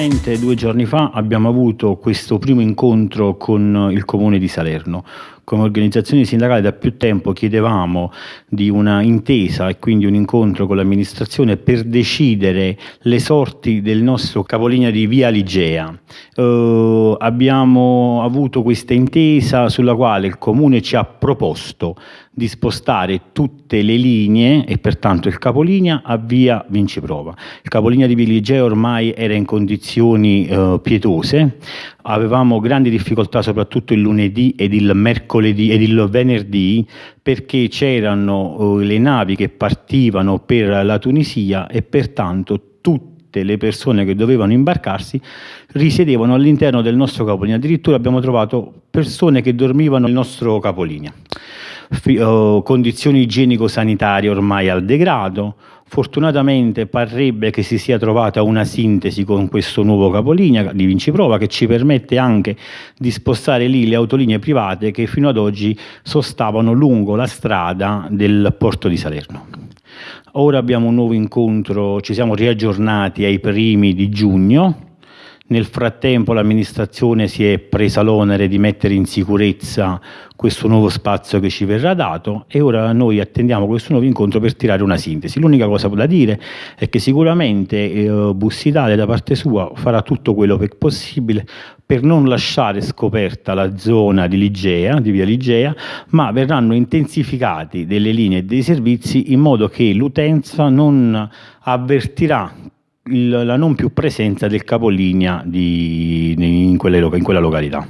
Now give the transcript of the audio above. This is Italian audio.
Esattamente due giorni fa abbiamo avuto questo primo incontro con il comune di Salerno. Come organizzazione sindacale da più tempo chiedevamo di una intesa e quindi un incontro con l'amministrazione per decidere le sorti del nostro capolinea di Via Ligea. Eh, abbiamo avuto questa intesa sulla quale il comune ci ha proposto di spostare tutte le linee e pertanto il capolinea a via Vinciprova. Il capolinea di Via ormai era in condizioni eh, pietose, avevamo grandi difficoltà soprattutto il lunedì ed il mercoledì ed il venerdì perché c'erano eh, le navi che partivano per la Tunisia e pertanto tutte le persone che dovevano imbarcarsi risiedevano all'interno del nostro capolinea. Addirittura abbiamo trovato persone che dormivano nel nostro capolinea. Oh, condizioni igienico-sanitarie ormai al degrado. Fortunatamente parrebbe che si sia trovata una sintesi con questo nuovo capolinea di Vinciprova che ci permette anche di spostare lì le autolinee private che fino ad oggi sostavano lungo la strada del porto di Salerno. Ora abbiamo un nuovo incontro, ci siamo riaggiornati ai primi di giugno, nel frattempo l'amministrazione si è presa l'onere di mettere in sicurezza questo nuovo spazio che ci verrà dato e ora noi attendiamo questo nuovo incontro per tirare una sintesi. L'unica cosa da dire è che sicuramente eh, Bussitale da parte sua farà tutto quello che è possibile per non lasciare scoperta la zona di Ligea, di via Ligea, ma verranno intensificati delle linee e dei servizi in modo che l'utenza non avvertirà la non più presenza del capolinea di, in, quelle, in quella località.